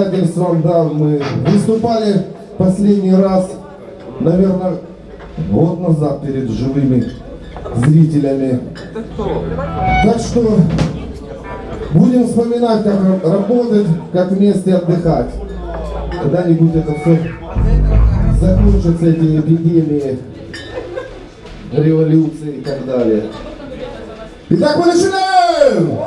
обстоятельствам, да, мы выступали последний раз, наверное, год назад перед живыми зрителями. Так что будем вспоминать, как ра- работать, как вместе отдыхать. Когда-нибудь это все закончатся, эти эпидемии, революции и так далее. Итак, мы начинаем!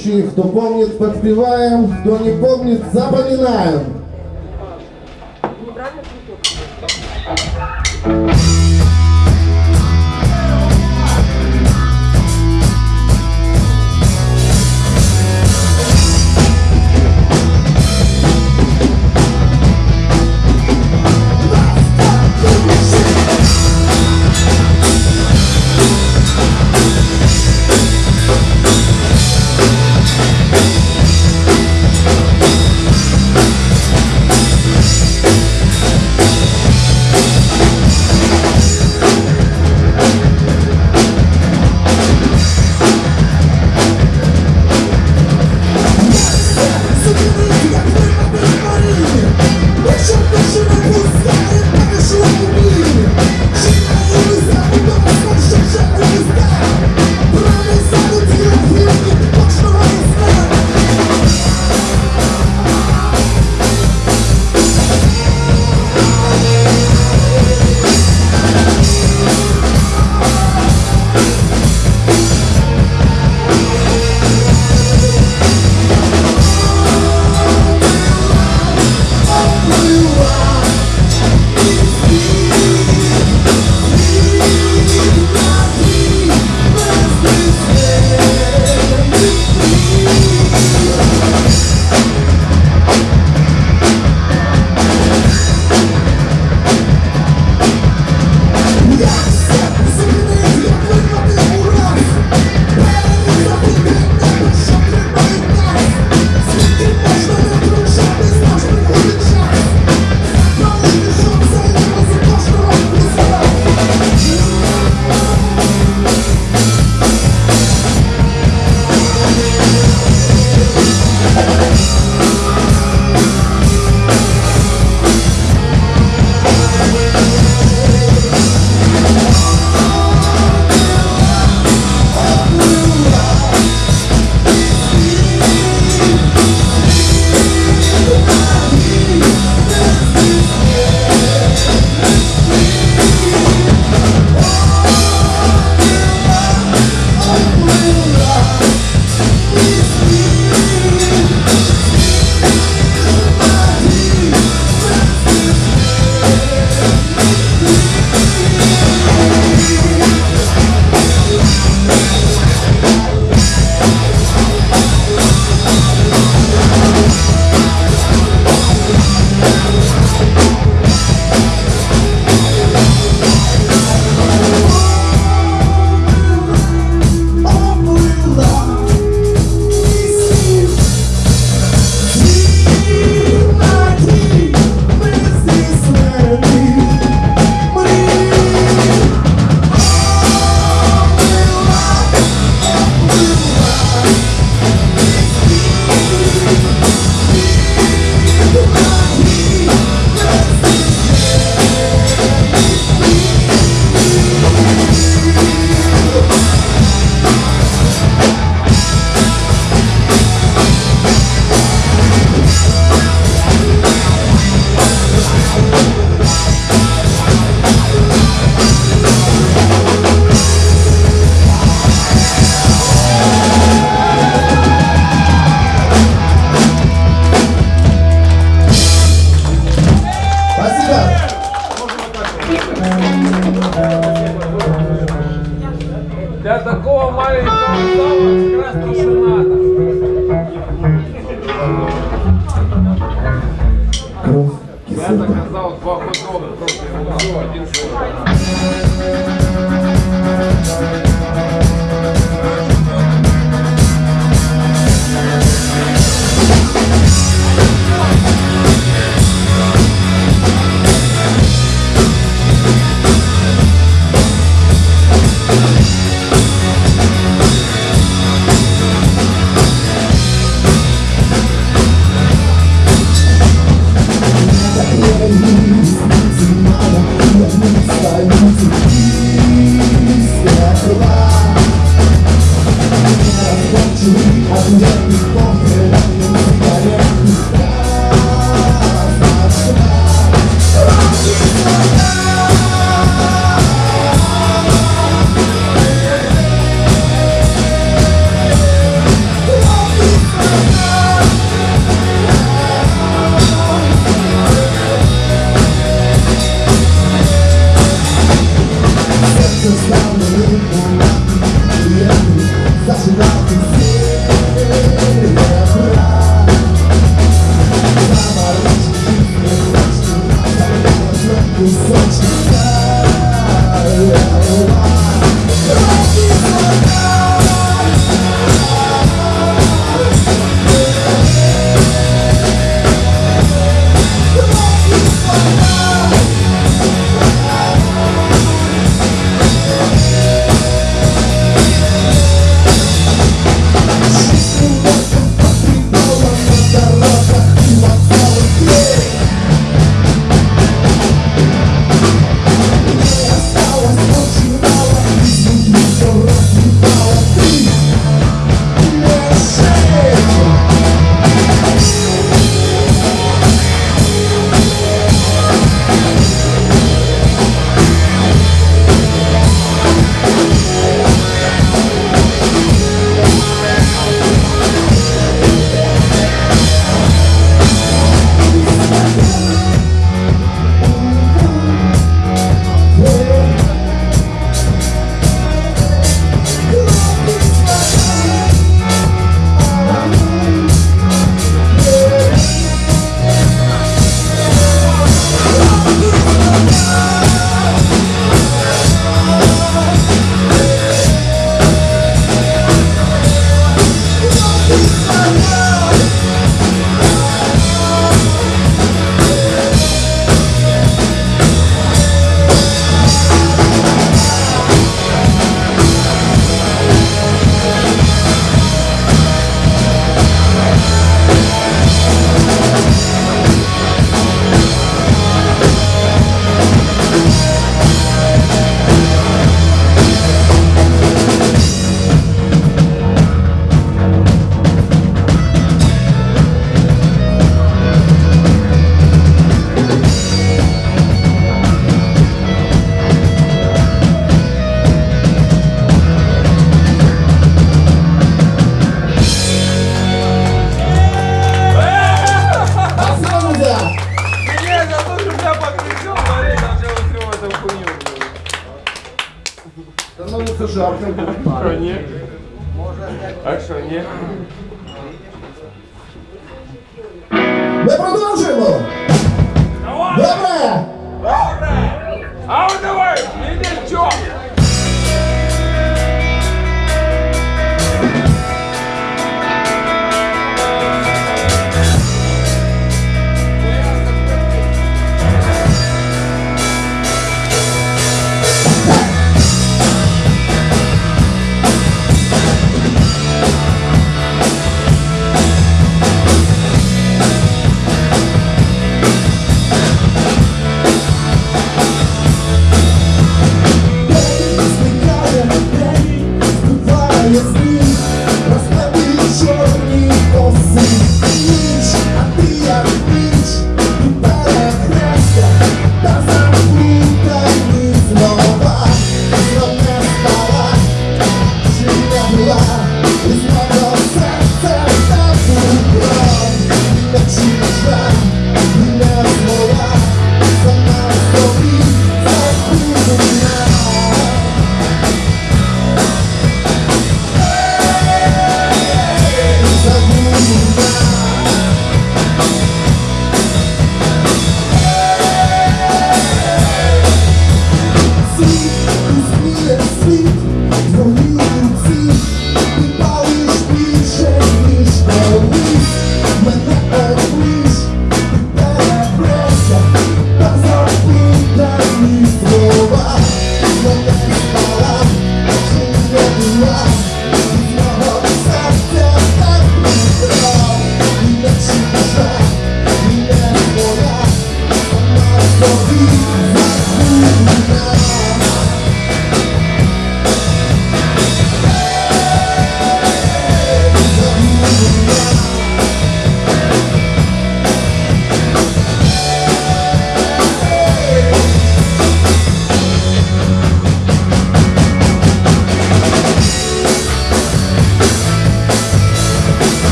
Вещей. Кто помнит, подпеваем. Кто не помнит, запоминаем.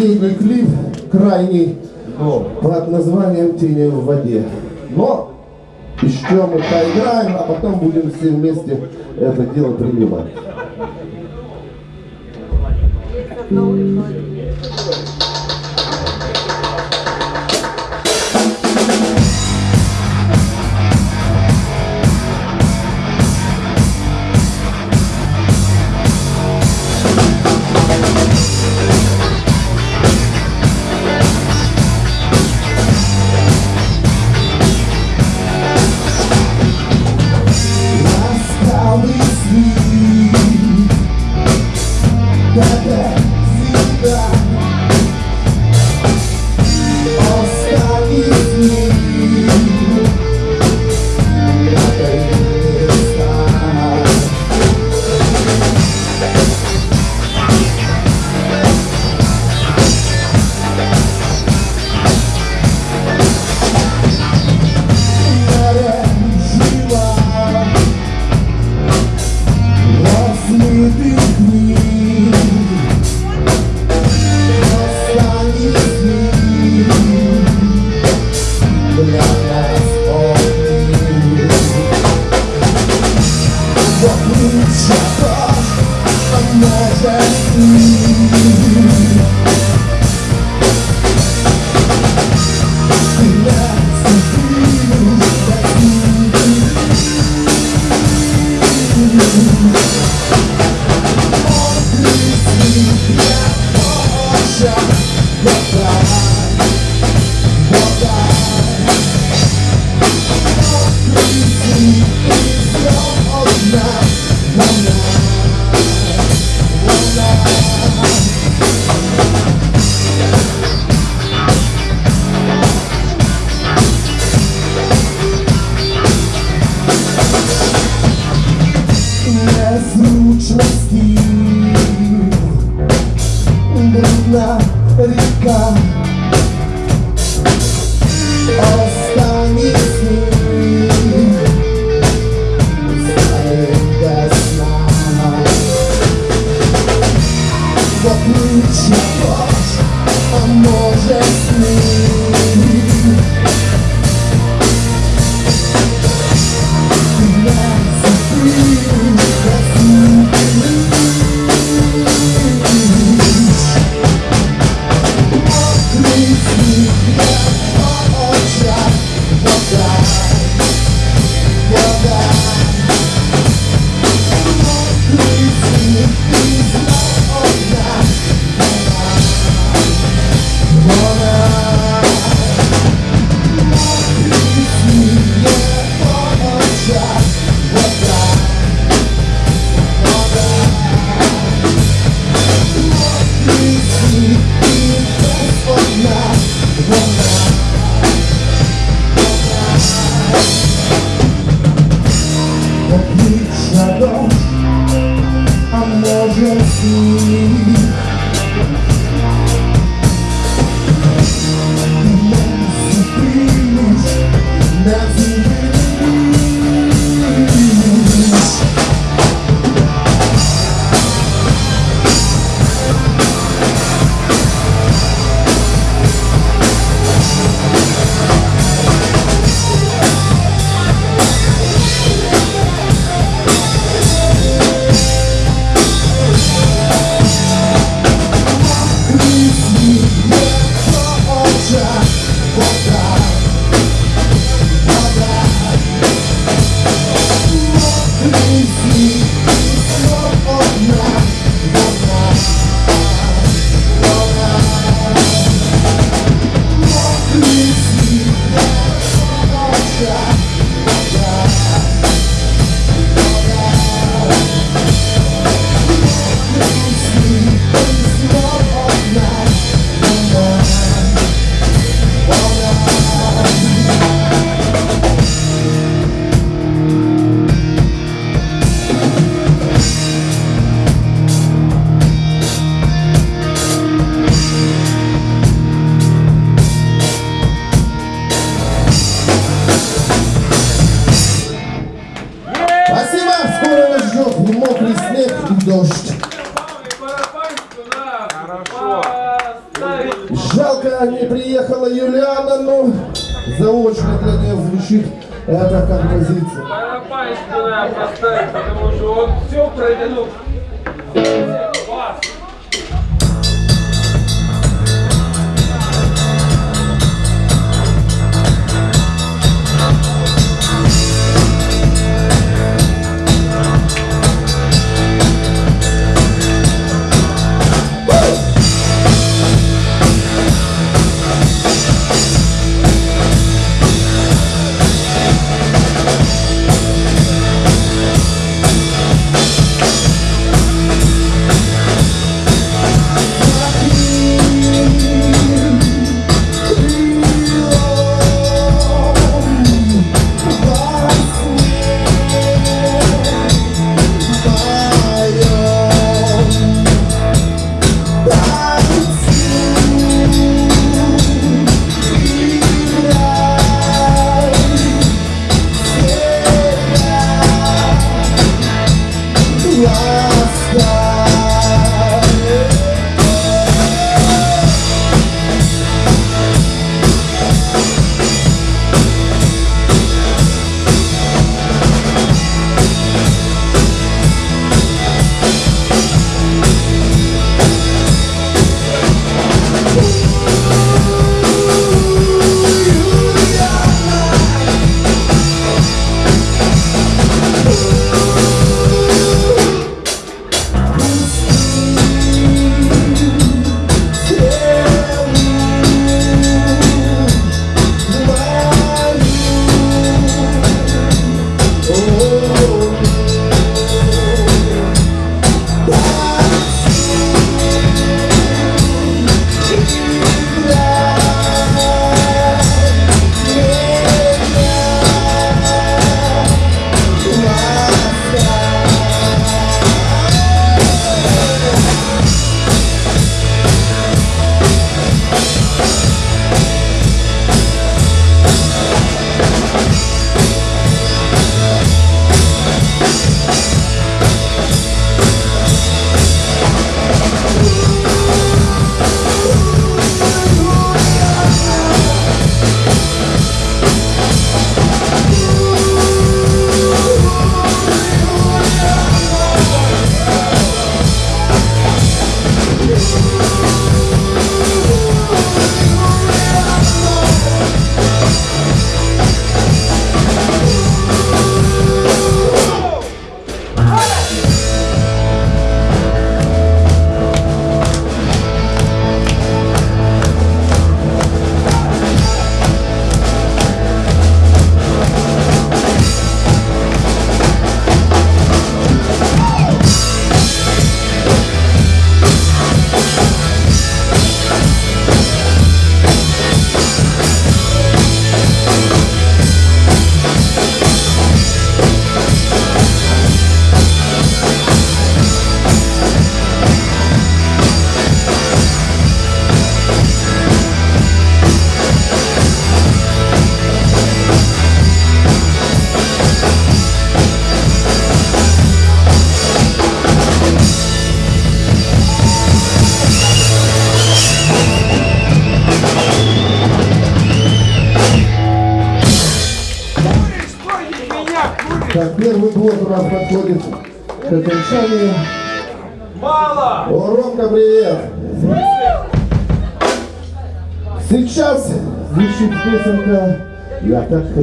последний клип, крайний, Но. под названием «Тени в воде». Но еще мы поиграем, а потом будем все вместе это дело принимать.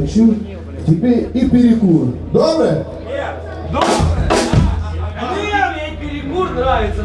хочу тебе и перекур. Доброе? Нет. Доброе. А, а, а, а мне перекур нравится.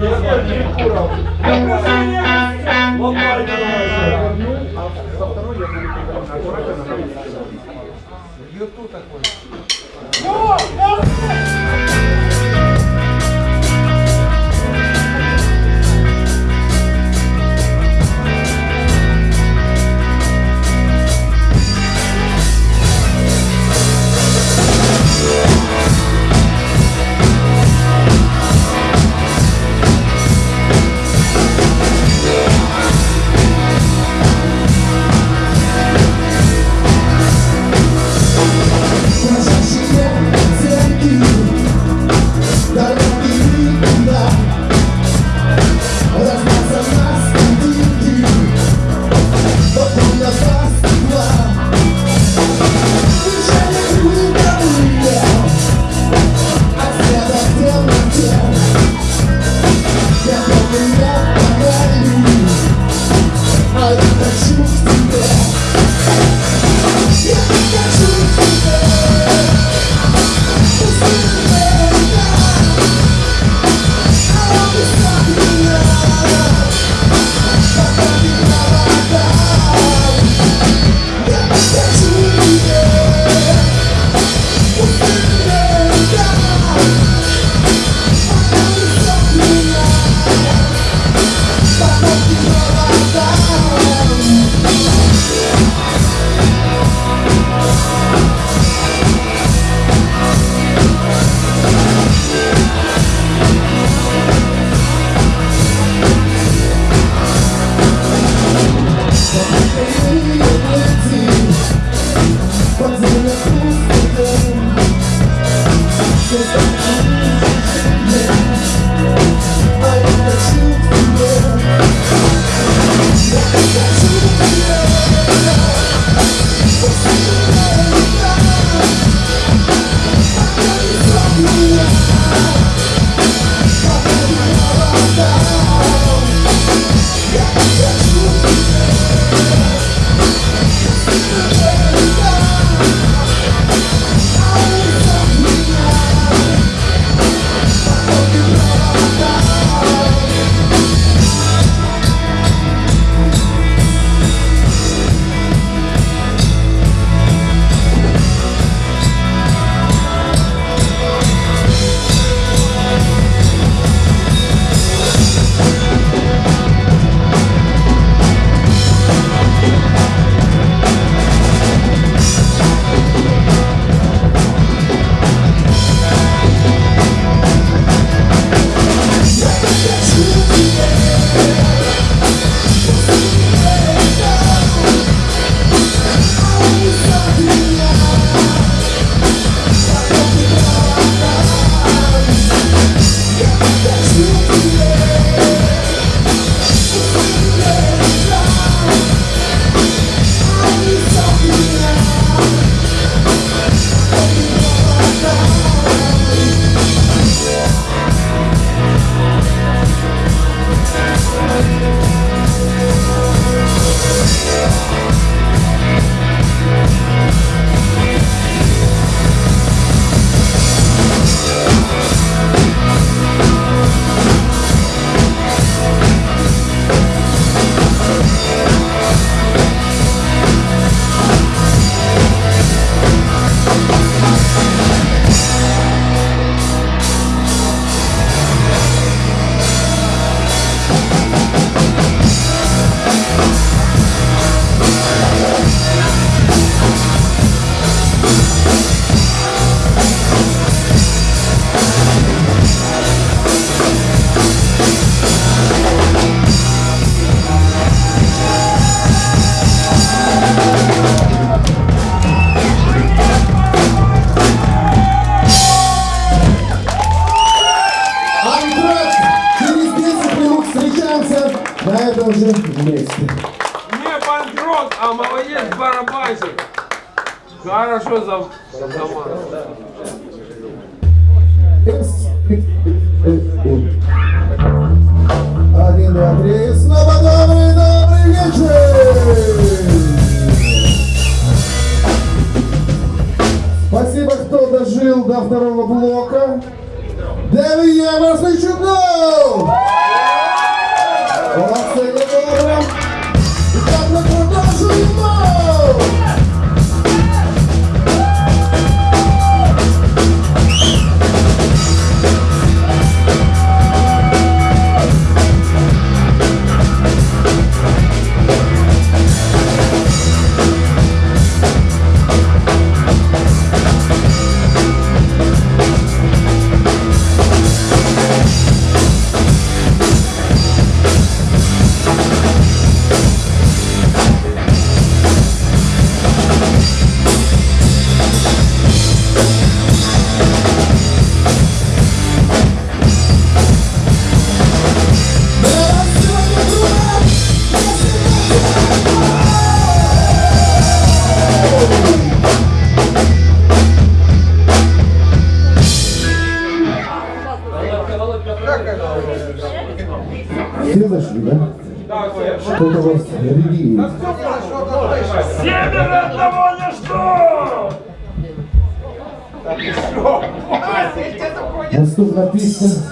Mr.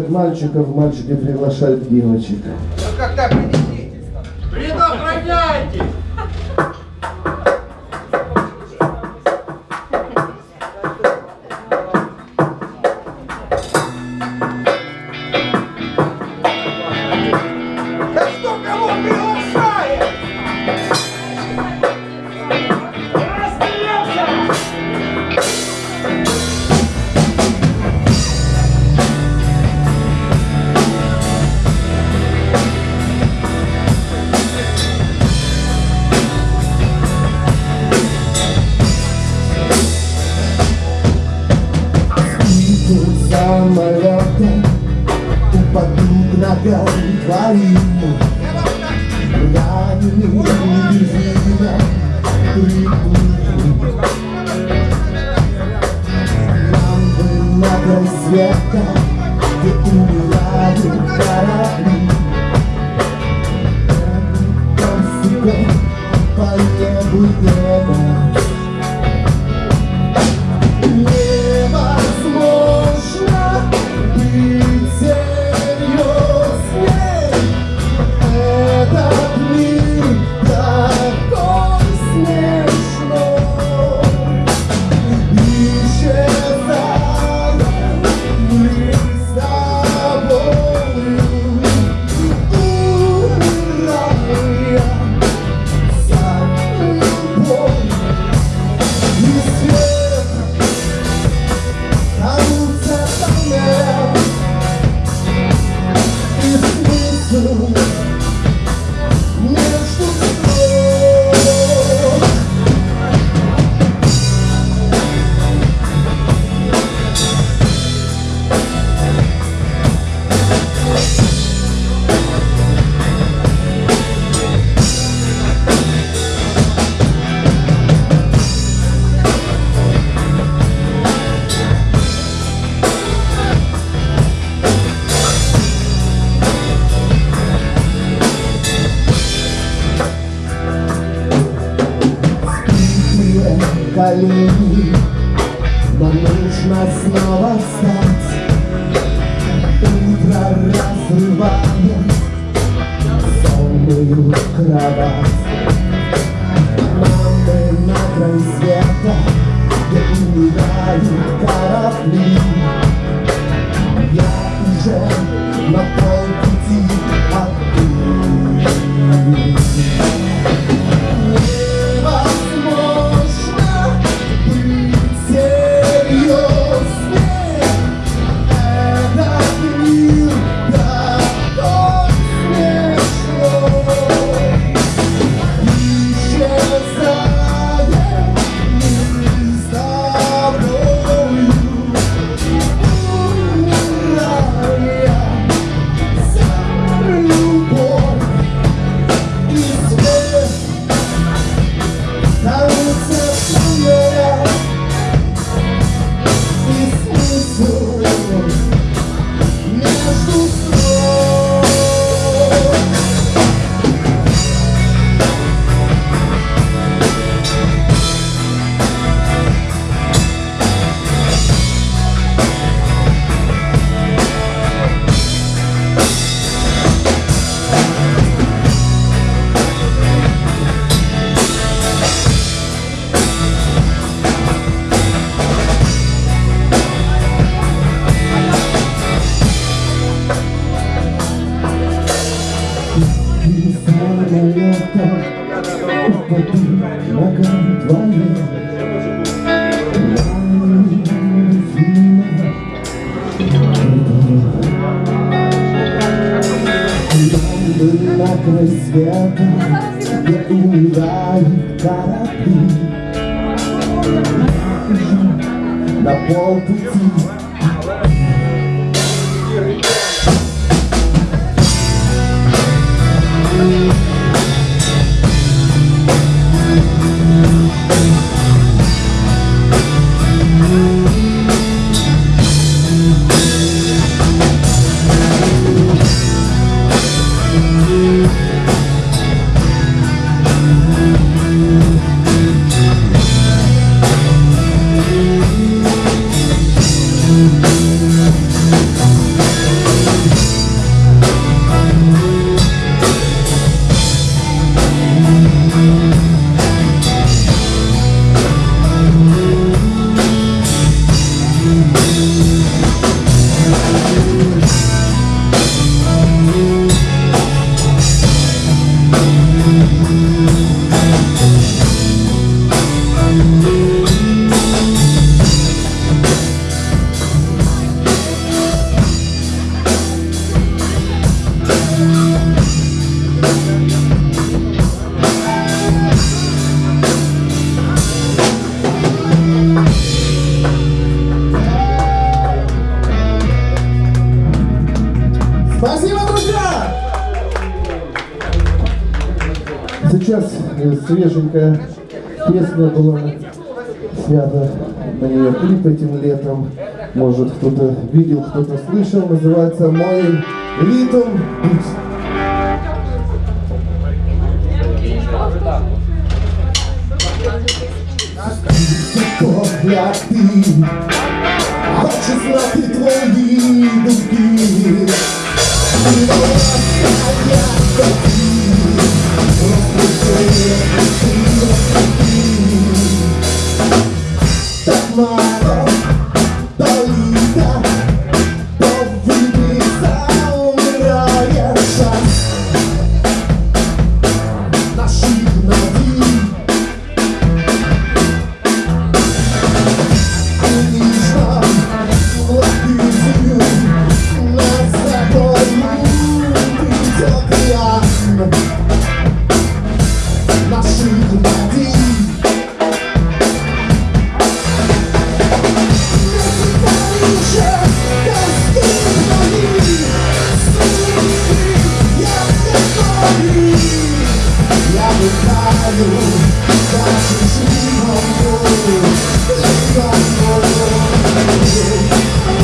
приглашают мальчиков, мальчики приглашают девочек. А как так? колени Но нужно снова встать. Утро разрывает Сонную кровать. Мамы на край света Где умирают корабли. Я уже может кто-то видел, кто-то слышал, называется «Мой ритм». Thank you.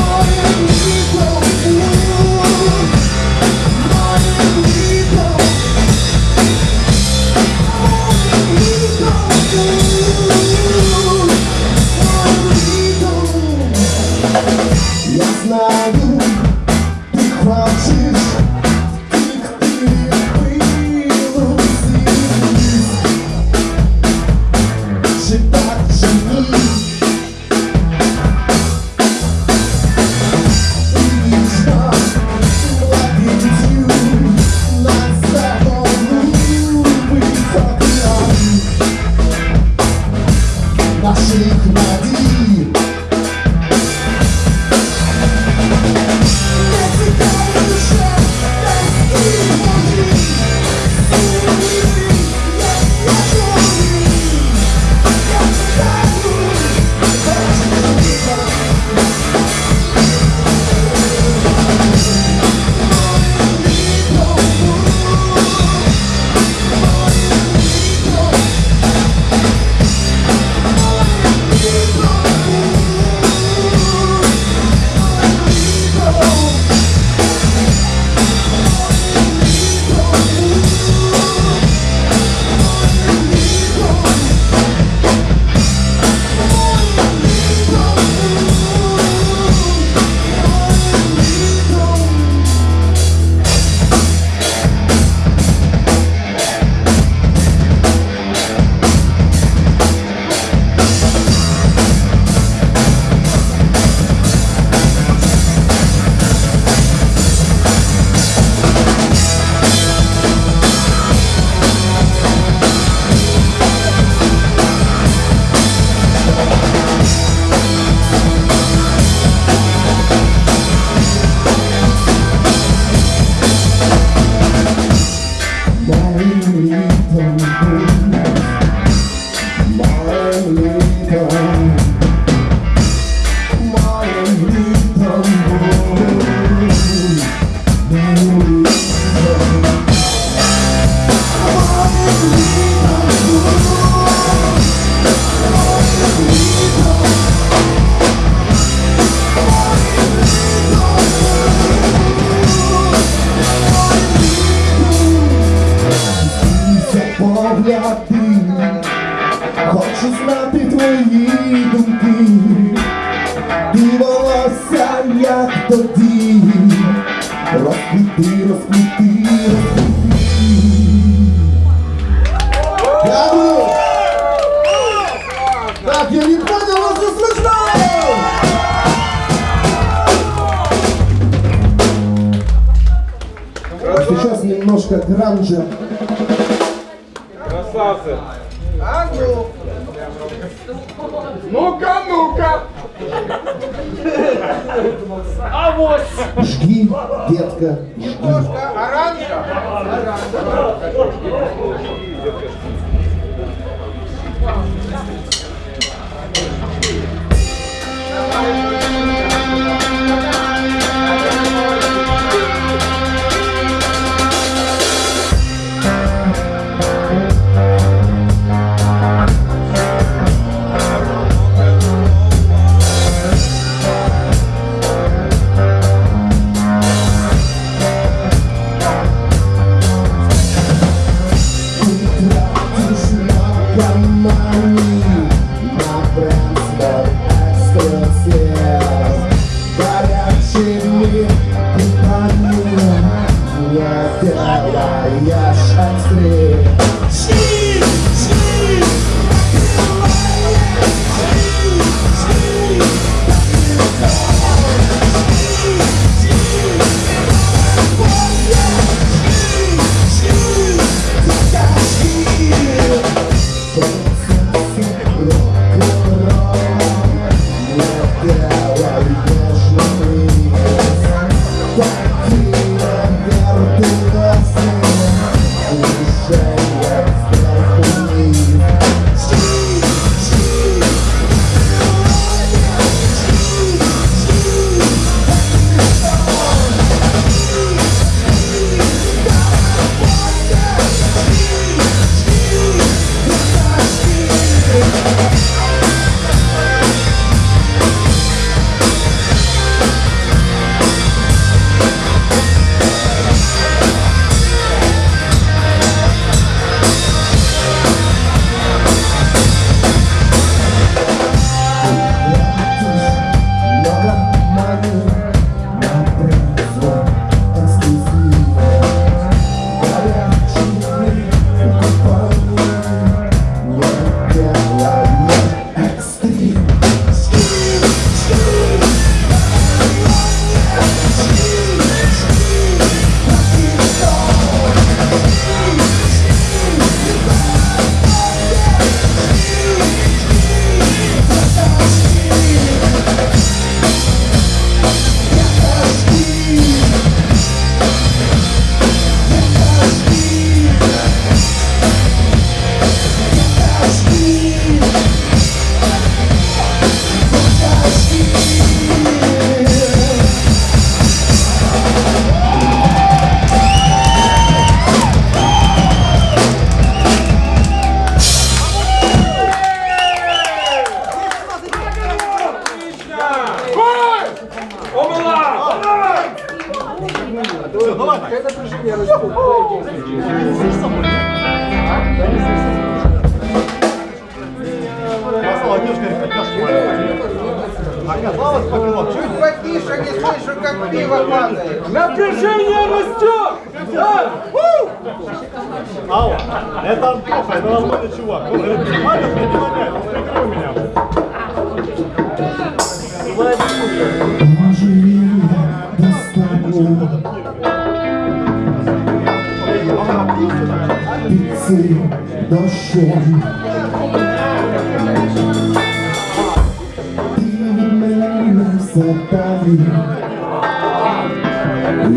Imenam satali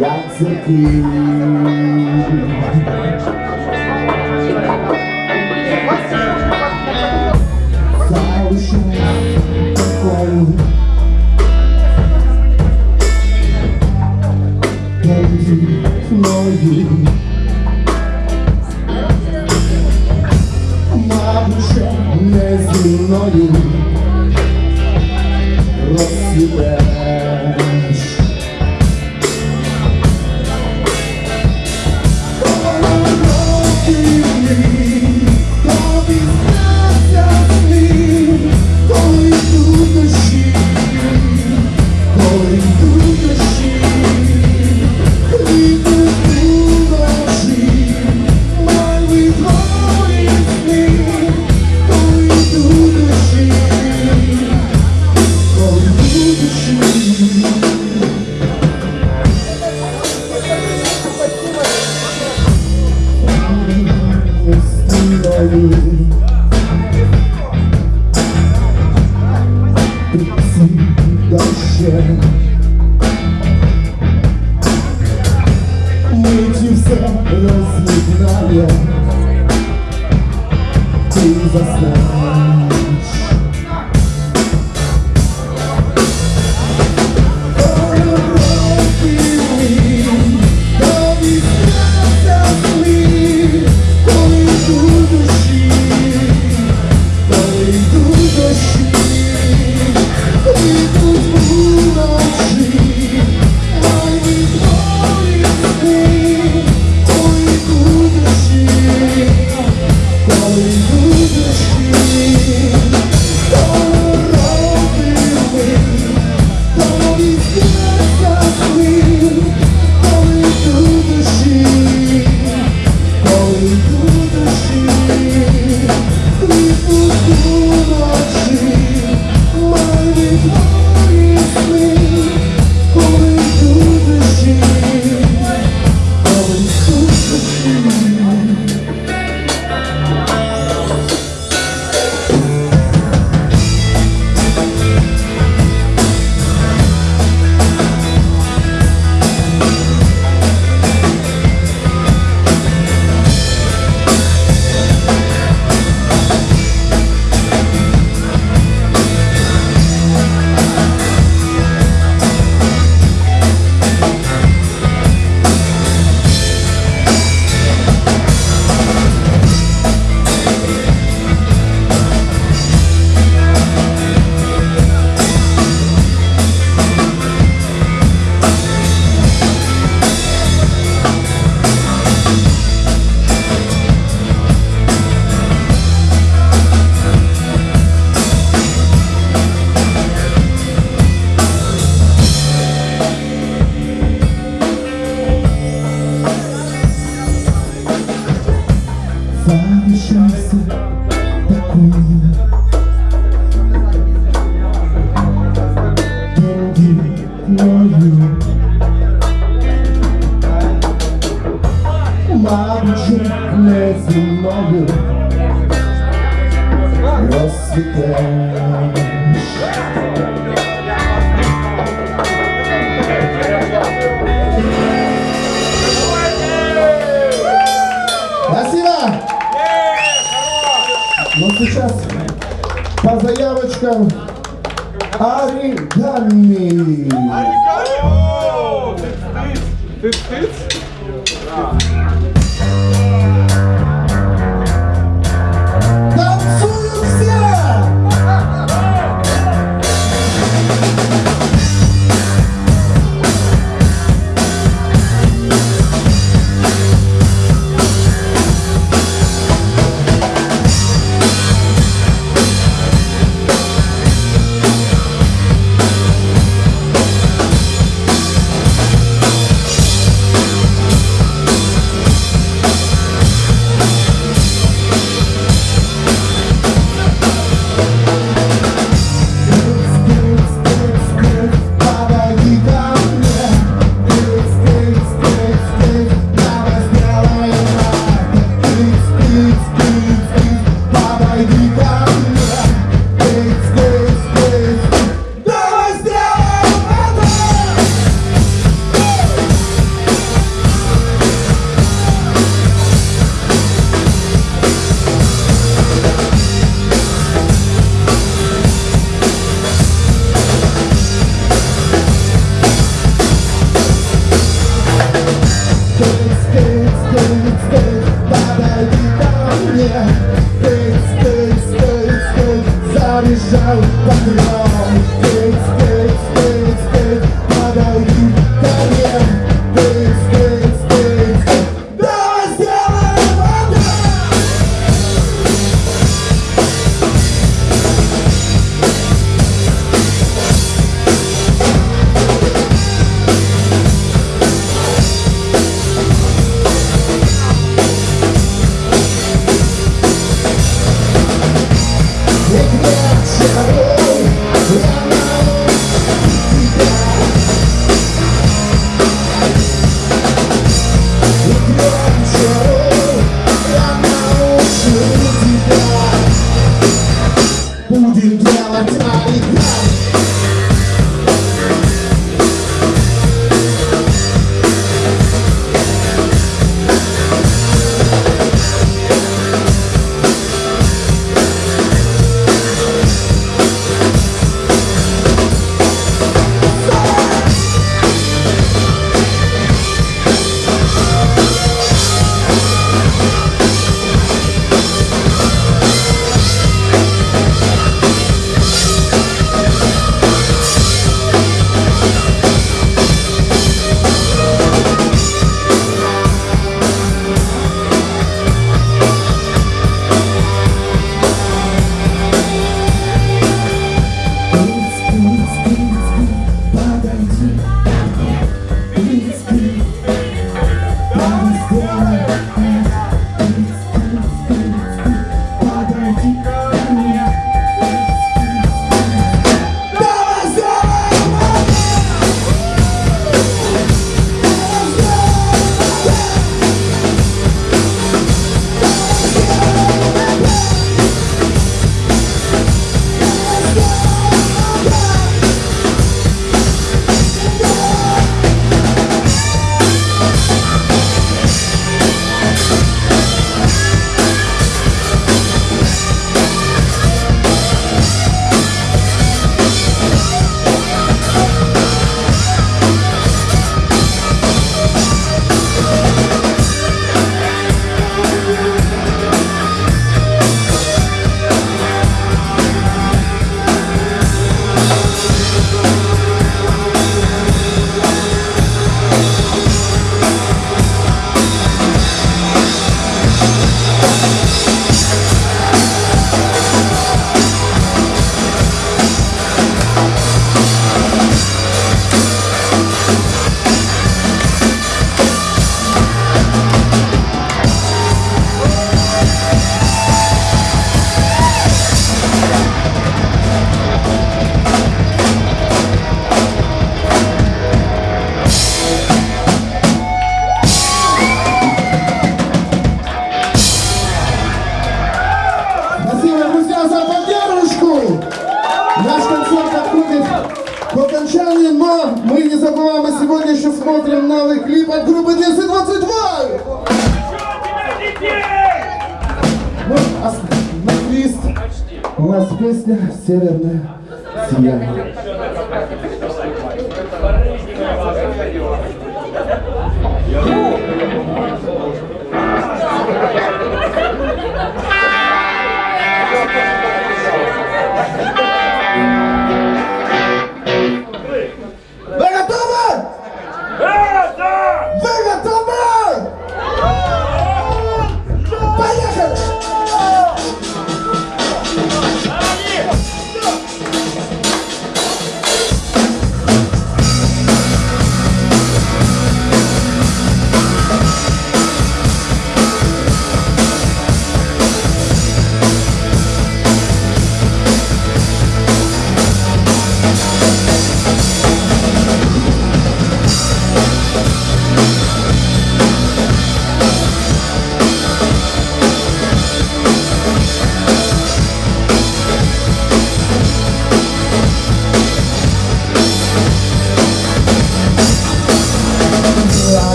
Jak zakilim know you